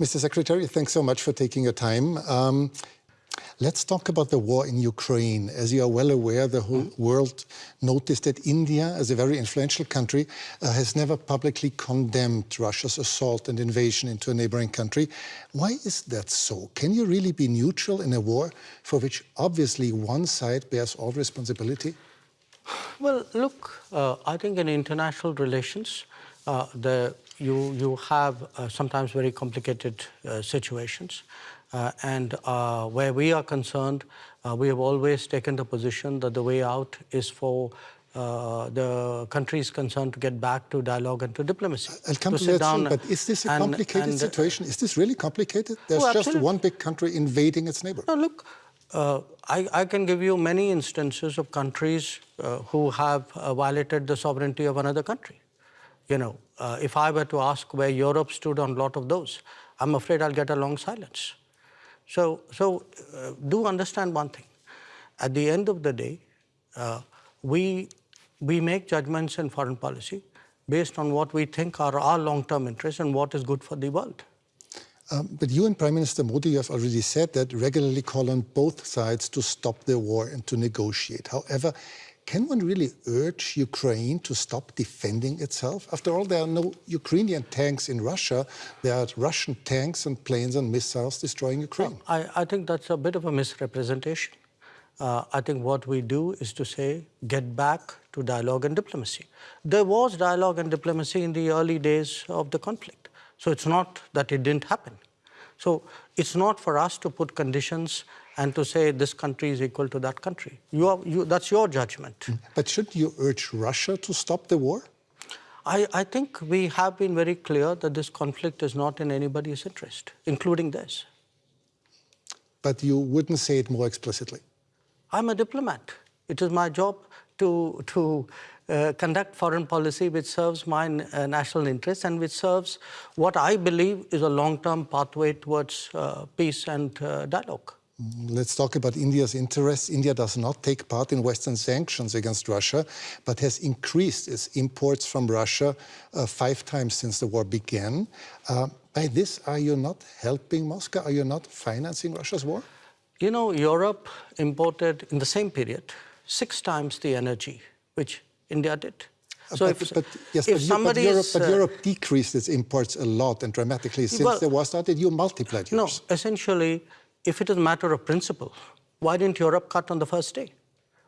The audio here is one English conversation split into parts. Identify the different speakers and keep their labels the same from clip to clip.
Speaker 1: Mr. Secretary, thanks so much for taking your time. Um, Let's talk about the war in Ukraine. As you are well aware, the whole mm. world noticed that India, as a very influential country, uh, has never publicly condemned Russia's assault and invasion into a neighboring country. Why is that so? Can you really be neutral in a war for which obviously one side bears all responsibility?
Speaker 2: Well, look, uh, I think in international relations, uh, the, you, you have uh, sometimes very complicated uh, situations. Uh, and uh, where we are concerned, uh, we have always taken the position that the way out is for uh, the countries concerned to get back to dialogue and to diplomacy.
Speaker 1: I'll come to, to that soon, but is this a and, complicated and, situation? Is this really complicated? There's well, just one big country invading its neighbor.
Speaker 2: No, look, uh, I, I, can give you many instances of countries uh, who have violated the sovereignty of another country. You know, if I were to ask where Europe stood on a lot of those, I'm afraid I'll get a long silence. So, so uh, do understand one thing. At the end of the day, uh, we, we make judgments in foreign policy based on what we think are our long-term interests and what is good for the world.
Speaker 1: Um, but you and Prime Minister Modi have already said that regularly call on both sides to stop the war and to negotiate. However, can one really urge Ukraine to stop defending itself? After all, there are no Ukrainian tanks in Russia. There are Russian tanks and planes and missiles destroying Ukraine.
Speaker 2: I, I think that's a bit of a misrepresentation. Uh, I think what we do is to say, get back to dialogue and diplomacy. There was dialogue and diplomacy in the early days of the conflict. So it's not that it didn't happen. So it's not for us to put conditions and to say this country is equal to that country. You are, you, that's your judgment. Mm.
Speaker 1: But shouldn't you urge Russia to stop the war?
Speaker 2: I, I think we have been very clear that this conflict is not in anybody's interest, including theirs.
Speaker 1: But you wouldn't say it more explicitly?
Speaker 2: I'm a diplomat. It is my job to, to uh, conduct foreign policy which serves my uh, national interests and which serves what I believe is a long-term pathway towards uh, peace and uh, dialogue.
Speaker 1: Let's talk about India's interests. India does not take part in Western sanctions against Russia, but has increased its imports from Russia uh, five times since the war began. Uh, by this, are you not helping Moscow? Are you not financing Russia's war?
Speaker 2: You know, Europe imported in the same period six times the energy which India did.
Speaker 1: Uh, so but, if, but, yes, if but, but, Europe, but uh, Europe decreased its imports a lot and dramatically since well, the war started. You multiplied yours.
Speaker 2: No, essentially, if it is a matter of principle, why didn't Europe cut on the first day?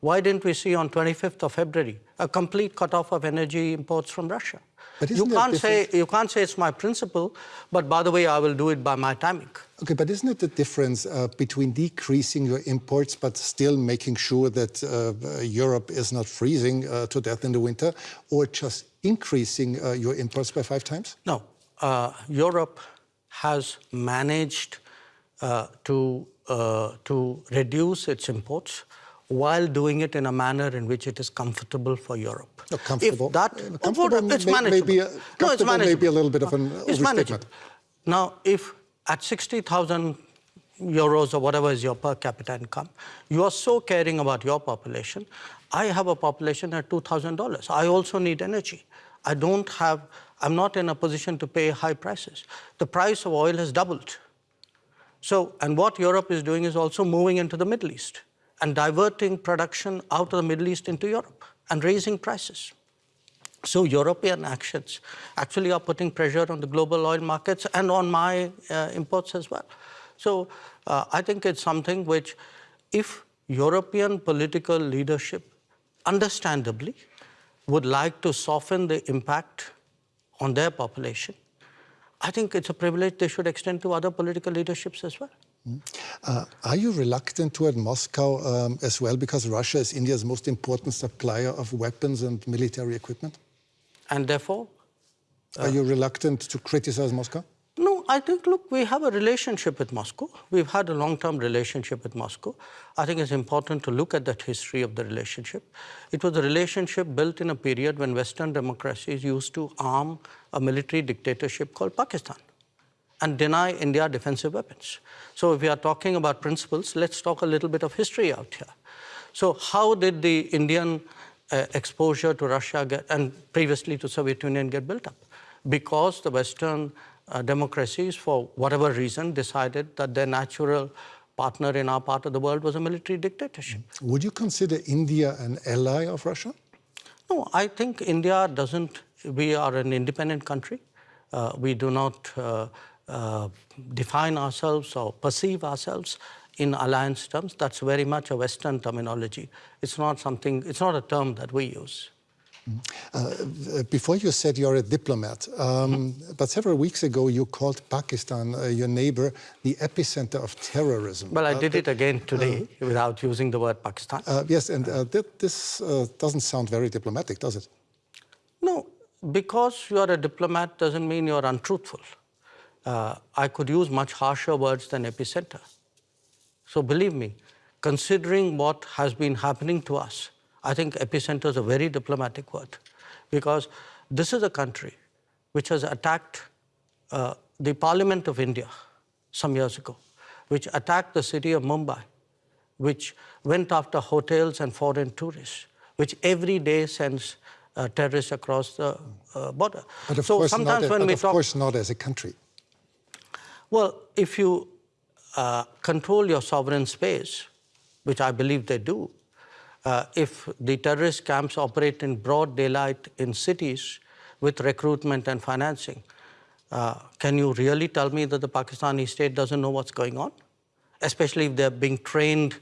Speaker 2: Why didn't we see on 25th of February a complete cutoff of energy imports from Russia? But you can't say you can't say it's my principle, but by the way, I will do it by my timing.
Speaker 1: Okay, but isn't it the difference uh, between decreasing your imports but still making sure that uh, Europe is not freezing uh, to death in the winter, or just increasing uh, your imports by five times?
Speaker 2: No, uh, Europe has managed to, uh, to reduce its imports while doing it in a manner in which it is comfortable for Europe.
Speaker 1: No, comfortable. If that, uh, comfortable it's may, manageable. Maybe a, no, it's manageable. Maybe a little bit of an it's manageable.
Speaker 2: Now, if at 60,000 euros or whatever is your per capita income, you are so caring about your population. I have a population at $2,000. I also need energy. I don't have, I'm not in a position to pay high prices. The price of oil has doubled. So, and what Europe is doing is also moving into the Middle East and diverting production out of the Middle East into Europe and raising prices. So European actions actually are putting pressure on the global oil markets and on my uh, imports as well. So uh, I think it's something which, if European political leadership understandably would like to soften the impact on their population, I think it's a privilege they should extend to other political leaderships as well. Mm.
Speaker 1: Uh, are you reluctant toward Moscow um, as well because Russia is India's most important supplier of weapons and military equipment?
Speaker 2: And therefore?
Speaker 1: Uh, are you reluctant to criticize Moscow?
Speaker 2: I think, look, we have a relationship with Moscow. We've had a long-term relationship with Moscow. I think it's important to look at that history of the relationship. It was a relationship built in a period when Western democracies used to arm a military dictatorship called Pakistan and deny India defensive weapons. So if we are talking about principles, let's talk a little bit of history out here. So how did the Indian uh, exposure to Russia get, and previously to Soviet Union get built up? Because the Western uh, democracies, for whatever reason, decided that their natural partner in our part of the world was a military dictatorship.
Speaker 1: Would you consider India an ally of Russia?
Speaker 2: No, I think India doesn't, we are an independent country. Uh, we do not uh, uh, define ourselves or perceive ourselves in alliance terms. That's very much a Western terminology. It's not something, it's not a term that we use.
Speaker 1: Uh, before you said you're a diplomat, um, but several weeks ago you called Pakistan, uh, your neighbor, the epicenter of terrorism.
Speaker 2: Well, I
Speaker 1: Uh,
Speaker 2: did it again today without using the word Pakistan.
Speaker 1: uh, yes, and uh, th this uh, doesn't sound very diplomatic, does it?
Speaker 2: No, because you are a diplomat doesn't mean you're untruthful. Uh, I could use much harsher words than epicenter. So believe me, considering what has been happening to us, I think epicenter is a very diplomatic word because this is a country which has attacked uh, the Parliament of India some years ago, which attacked the city of Mumbai, which went after hotels and foreign tourists, which every day sends uh, terrorists across the uh, border.
Speaker 1: But of
Speaker 2: so
Speaker 1: course, not,
Speaker 2: sometimes when
Speaker 1: but
Speaker 2: we
Speaker 1: of
Speaker 2: talk,
Speaker 1: course not as a country.
Speaker 2: well, if you uh, control your sovereign space, which I believe they do, uh, if the terrorist camps operate in broad daylight in cities with recruitment and financing, uh, can you really tell me that the Pakistani state doesn't know what's going on? Especially if they're being trained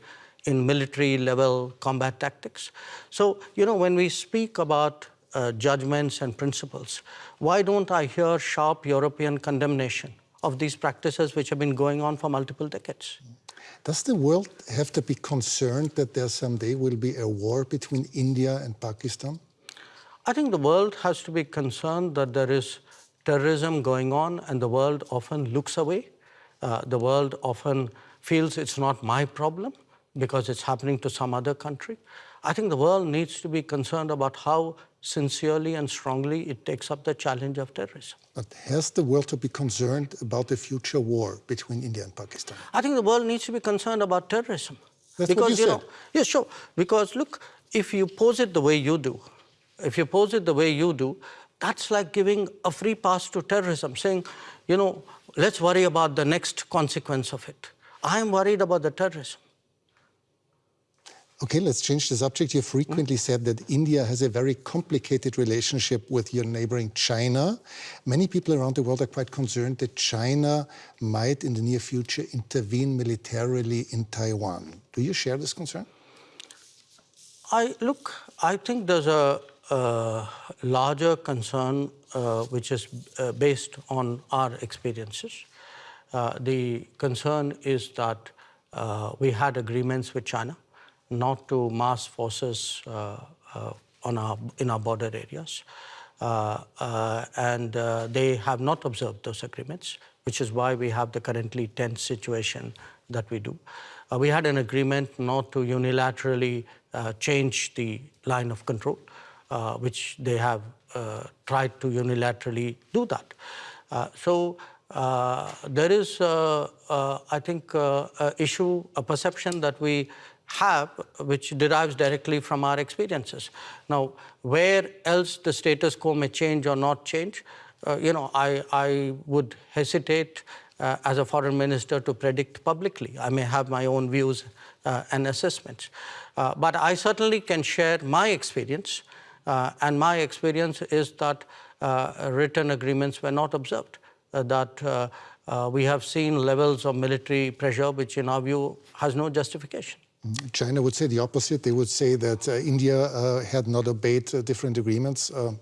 Speaker 2: in military level combat tactics. So, you know, when we speak about uh, judgments and principles, why don't I hear sharp European condemnation of these practices which have been going on for multiple decades?
Speaker 1: Does the world have to be concerned that there someday will be a war between India and Pakistan?
Speaker 2: I think the world has to be concerned that there is terrorism going on and the world often looks away. Uh, the world often feels it's not my problem because it's happening to some other country. I think the world needs to be concerned about how sincerely and strongly it takes up the challenge of terrorism.
Speaker 1: But has the world to be concerned about the future war between India and Pakistan?
Speaker 2: I think the world needs to be concerned about terrorism.
Speaker 1: That's what
Speaker 2: because
Speaker 1: you
Speaker 2: know,
Speaker 1: said.
Speaker 2: yeah, sure. Because look, if you pose it the way you do, if you pose it the way you do, that's like giving a free pass to terrorism, saying, you know, let's worry about the next consequence of it. I am worried about the terrorism.
Speaker 1: Okay, let's change the subject. You frequently said that India has a very complicated relationship with your neighboring China. Many people around the world are quite concerned that China might, in the near future, intervene militarily in Taiwan. Do you share this concern?
Speaker 2: I look. I think there's a, a larger concern uh, which is uh, based on our experiences. Uh, the concern is that uh, we had agreements with China not to mass forces uh, uh, on our in our border areas, Uh, and they have not observed those agreements, which is why we have the currently tense situation that we do. We had an agreement not to unilaterally change the line of control, which they have tried to unilaterally do that. So uh, there is, uh, uh, I think, issue, a perception that we have, which derives directly from our experiences. Now, where else the status quo may change or not change, uh, you know, I, I would hesitate uh, as a foreign minister to predict publicly. I may have my own views uh, and assessments. Uh, but I certainly can share my experience, uh, and my experience is that uh, written agreements were not observed, that we have seen levels of military pressure which, in our view, has no justification.
Speaker 1: China would say the opposite. They would say that uh, India uh, had not obeyed uh, different agreements. Uh,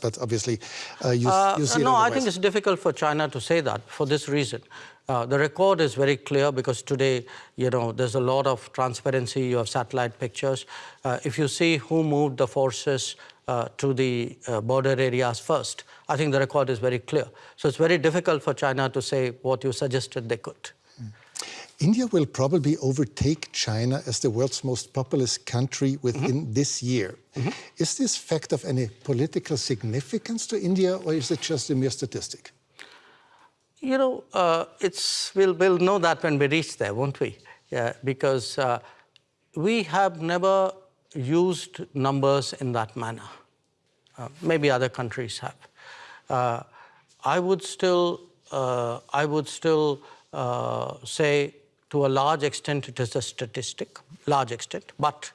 Speaker 1: but obviously, uh, you,
Speaker 2: Uh,
Speaker 1: you see
Speaker 2: no, I think it's difficult for China to say that for this reason. Uh, the record is very clear because today, you know, there's a lot of transparency. You have satellite pictures. Uh, if you see who moved the forces uh, to the uh, border areas first, I think the record is very clear. So it's very difficult for China to say what you suggested they could.
Speaker 1: India will probably overtake China as the world's most populous country within this year. Is this fact of any political significance to India, or is it just a mere statistic?
Speaker 2: You know, uh, it's we'll we'll know that when we reach there, won't we? Yeah, because uh, we have never used numbers in that manner. Uh, maybe other countries have. Uh, I would still, uh, I would still uh, say to a large extent it is a statistic, large extent, but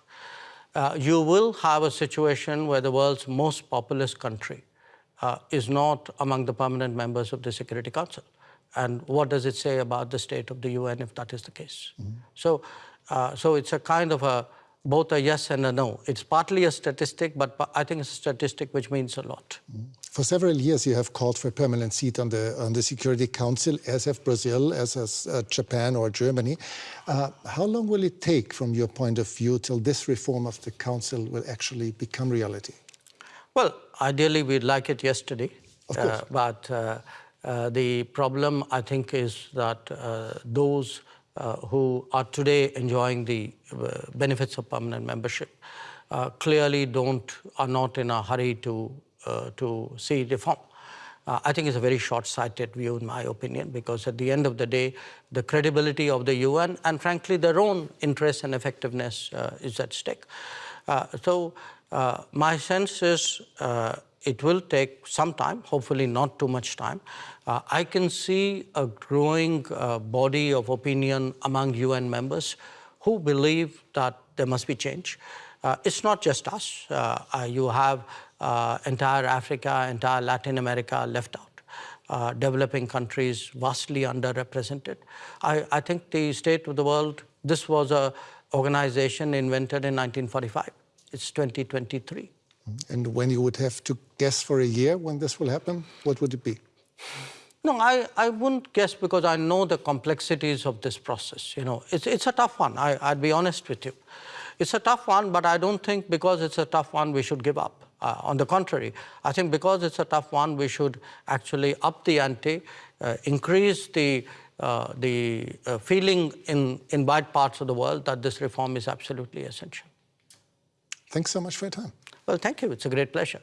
Speaker 2: uh, you will have a situation where the world's most populous country uh, is not among the permanent members of the Security Council. And what does it say about the state of the UN if that is the case? Mm-hmm. So, uh, so it's a kind of a both a yes and a no. It's partly a statistic, but I think it's a statistic which means a lot. Mm-hmm.
Speaker 1: For several years, you have called for a permanent seat on the on the Security Council, as have Brazil, as has uh, Japan or Germany. Uh, how long will it take, from your point of view, till this reform of the Council will actually become reality?
Speaker 2: Well, ideally, we'd like it yesterday,
Speaker 1: of course. Uh,
Speaker 2: but uh, uh, the problem, I think, is that uh, those uh, who are today enjoying the uh, benefits of permanent membership uh, clearly don't are not in a hurry to to see reform. Uh, I think it's a very short-sighted view, in my opinion, because at the end of the day, the credibility of the UN and, frankly, their own interest and effectiveness uh, is at stake. Uh, so, my sense is it will take some time, hopefully not too much time. Uh, I can see a growing uh, body of opinion among UN members who believe that there must be change. Uh, it's not just us. Uh, uh, you have uh, Uh, entire Africa, entire Latin America left out. Uh, developing countries vastly underrepresented. I, I think the state of the world, this was a organization invented in 1945. It's 2023.
Speaker 1: And when you would have to guess for a year when this will happen, what would it be?
Speaker 2: No, I, I wouldn't guess because I know the complexities of this process. You know, it's, it's a tough one. I, I'd be honest with you. It's a tough one, but I don't think because it's a tough one, we should give up. Uh, on the contrary, I think because it's a tough one, we should actually up the ante, uh, increase the, uh, the uh, feeling in, in wide parts of the world that this reform is absolutely essential.
Speaker 1: Thanks so much for your time.
Speaker 2: Well, thank you. It's a great pleasure.